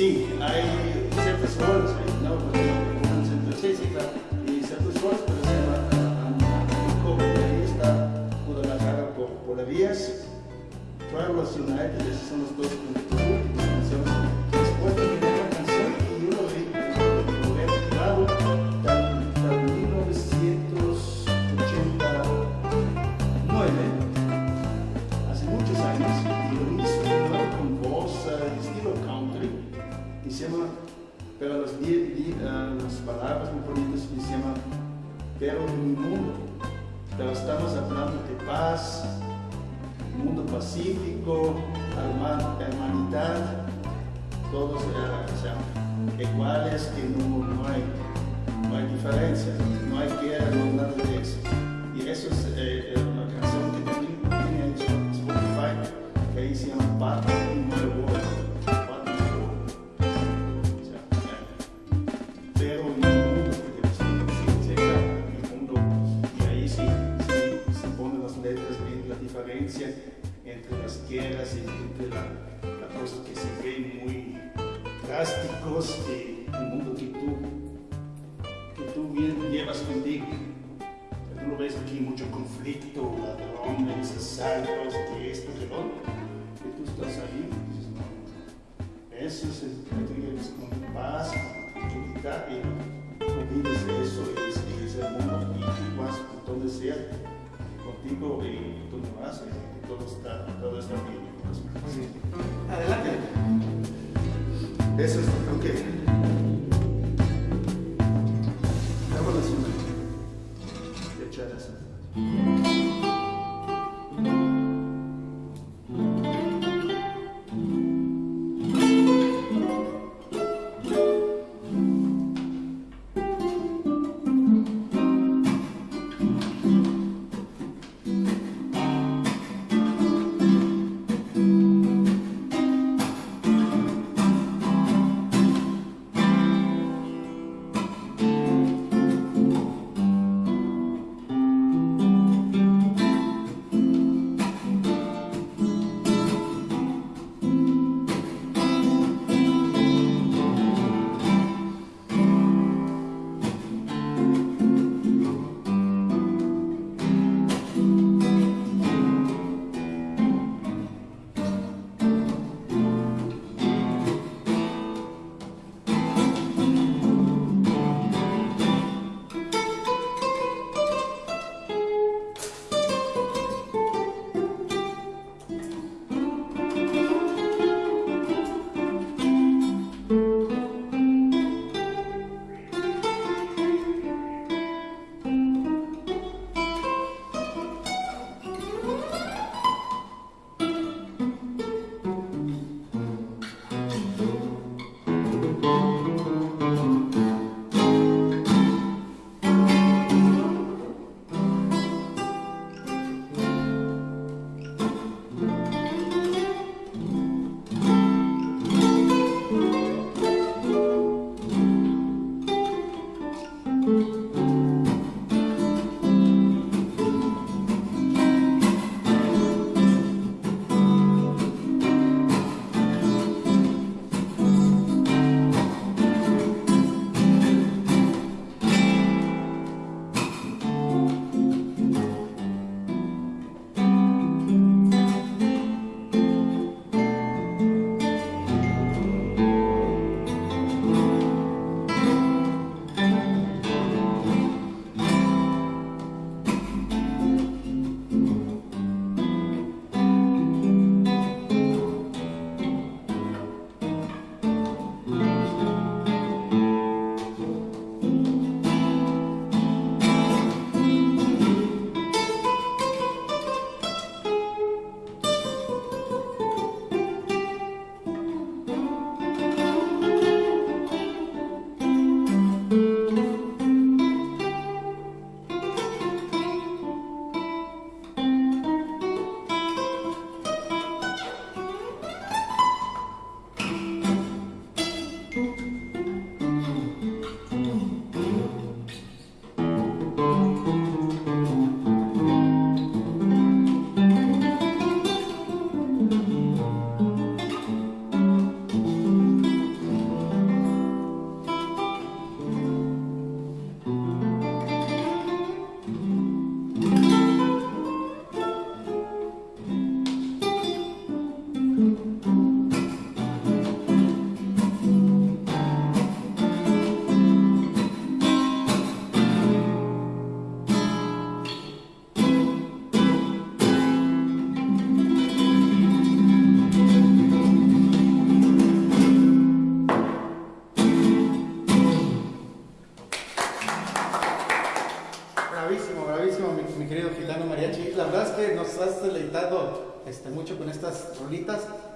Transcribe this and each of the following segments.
Sí, hay ciertas hay, no, ciertas- Sí, sí, claro. y ciertas pero se llama Anti-COVID. Y ahí está Guadalajara por, por la vías. Travelers United, esos son los dos las, di- di- ah, las palabras muy bonitas y se llama Pero en mi mundo, pero estamos hablando de paz, mundo pacífico, herman- hermanidad, todos eh, o sea, iguales, que no, no hay, no hay diferencia, no hay guerra, no nada de entre la, la cosa que se ven muy drásticos de el mundo que tú, que tú bien llevas contigo. Tú lo ves aquí mucho conflicto, ladrones, asaltos, que esto, que lo. Y tú estás ahí dices, no, eso es el que tú lleves con paz, con tranquilidad y olvides de eso y es, el mundo y tú vas por donde sea contigo y tú no vas todo está, todo está bien. Adelante. Eso es, ok. Vámonos una. De echar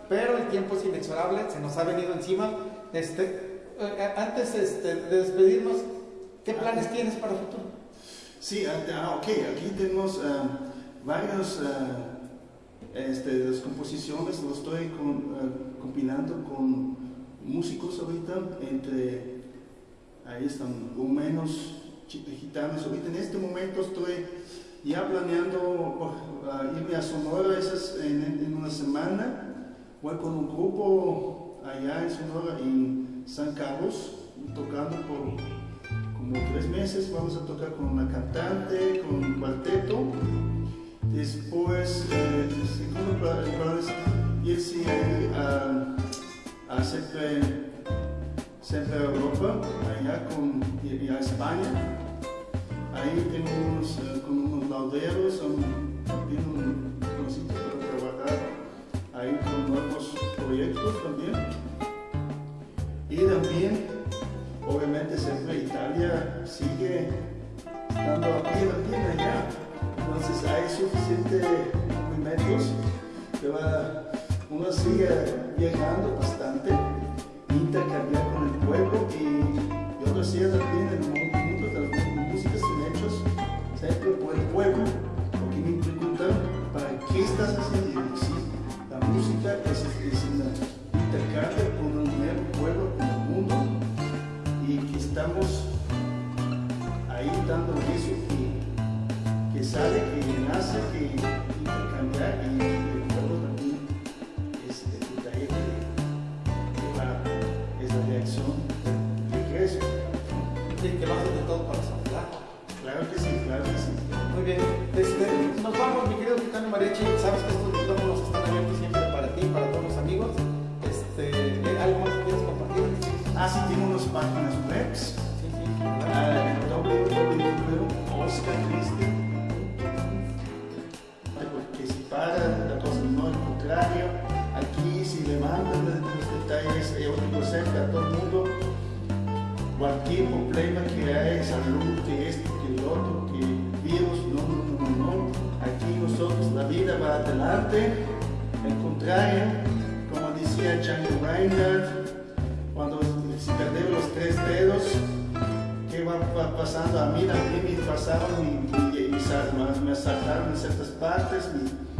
pero el tiempo es inexorable, se nos ha venido encima. Este, eh, antes este, de despedirnos, ¿qué planes tienes para el futuro? Sí, ah, ok, aquí tenemos uh, varias uh, este, las composiciones, lo estoy con, uh, compilando con músicos ahorita, entre, ahí están, o menos gitanos. Ahorita en este momento estoy ya planeando irme a Sonora esas, en, en, una semana. Voy con un grupo allá en Sonora, en San Carlos, tocando por como tres meses. Vamos a tocar con una cantante, con un cuarteto. Después, eh, es irse a, a siempre, siempre a Europa, allá con, y a España. Ahí tenemos uh, con unos lauderos, también un, un sitio para trabajar ahí también. Y también, obviamente, siempre Italia sigue estando aquí también allá. Entonces hay suficientes movimientos que va, uno sigue viajando bastante, intercambiar con el pueblo y yo decía también Ah, sí, tengo unas páginas web. Sí, porque si para la cosa no al contrario. Aquí si le mandan los detalles yo digo siempre a todo el mundo. Cualquier problema que hay salud que esto que el otro que virus no no no no aquí nosotros la vida va adelante. Al contrario como decía Django Reinhardt pasando a mí, a mí me pasaron y, y, y, me asaltaron en ciertas partes, me,